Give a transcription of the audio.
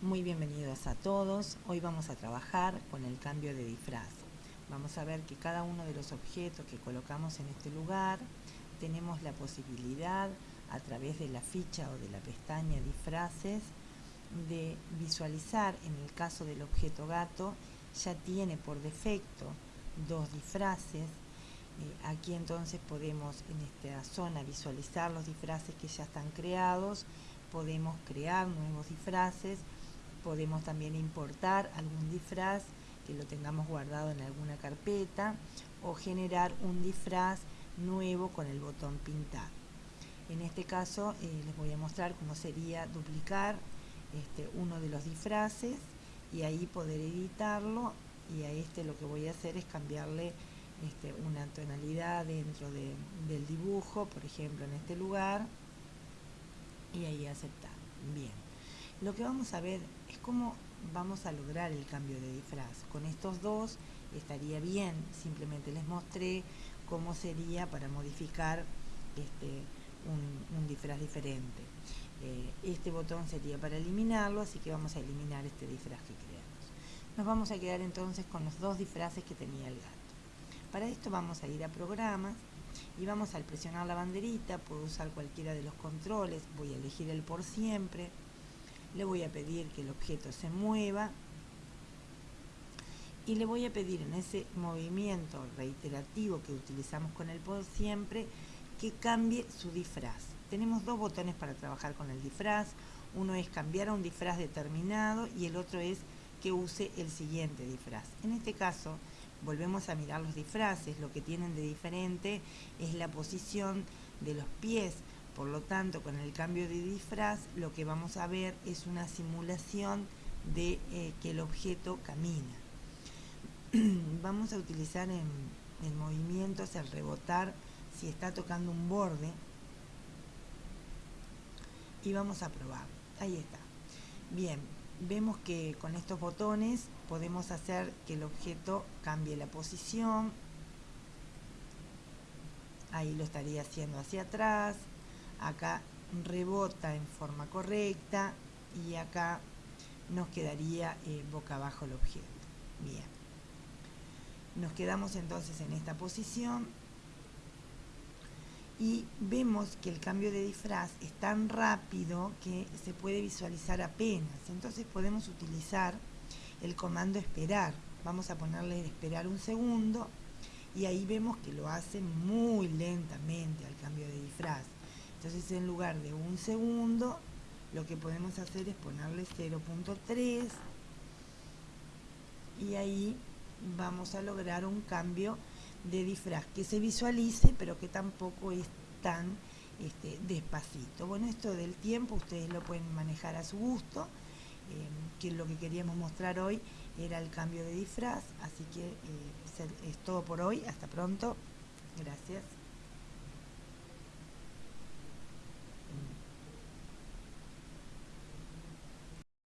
Muy bienvenidos a todos. Hoy vamos a trabajar con el cambio de disfraz. Vamos a ver que cada uno de los objetos que colocamos en este lugar tenemos la posibilidad a través de la ficha o de la pestaña disfraces de visualizar en el caso del objeto gato ya tiene por defecto dos disfraces eh, aquí entonces podemos en esta zona visualizar los disfraces que ya están creados podemos crear nuevos disfraces podemos también importar algún disfraz que lo tengamos guardado en alguna carpeta o generar un disfraz nuevo con el botón pintar. En este caso eh, les voy a mostrar cómo sería duplicar este, uno de los disfraces y ahí poder editarlo y a este lo que voy a hacer es cambiarle este, una tonalidad dentro del dibujo, por ejemplo en este lugar y ahí aceptar. Bien. Lo que vamos a ver es cómo vamos a lograr el cambio de disfraz. Con estos dos estaría bien, simplemente les mostré cómo sería para modificar este, un, disfraz diferente. Eh, este botón sería para eliminarlo, así que vamos a eliminar este disfraz que creamos. Nos vamos a quedar entonces con los dos disfraces que tenía el gato. Para esto vamos a ir a programas y vamos al presionar la banderita, puedo usar cualquiera de los controles, voy a elegir el por siempre, le voy a pedir que el objeto se mueva y le voy a pedir en ese movimiento reiterativo que utilizamos con el por siempre que cambie su disfraz. Tenemos dos botones para trabajar con el disfraz, uno es cambiar a un disfraz determinado y el otro es que use el siguiente disfraz. En este caso, volvemos a mirar los disfraces, lo que tienen de diferente es la posición de los pies, por lo tanto, con el cambio de disfraz, lo que vamos a ver es una simulación de eh, que el objeto camina. vamos a utilizar en, en movimientos el rebotar si está tocando un borde y vamos a probar. Ahí está. Bien, vemos que con estos botones podemos hacer que el objeto cambie la posición. Ahí lo estaría haciendo hacia atrás, acá rebota en forma correcta y acá nos quedaría eh, boca abajo el objeto. Bien. Nos quedamos entonces en esta posición y vemos que el cambio de disfraz es tan rápido que se puede visualizar apenas. Entonces podemos utilizar el comando esperar. Vamos a ponerle esperar un segundo y ahí vemos que lo hace muy lentamente al cambio de disfraz. Entonces en lugar de un segundo, lo que podemos hacer es ponerle 0.3 y ahí vamos a lograr un cambio de disfraz que se visualice pero que tampoco es tan este, despacito. Bueno, esto del tiempo ustedes lo pueden manejar a su gusto, eh, que lo que queríamos mostrar hoy era el cambio de disfraz, así que eh, es todo por hoy, hasta pronto, gracias.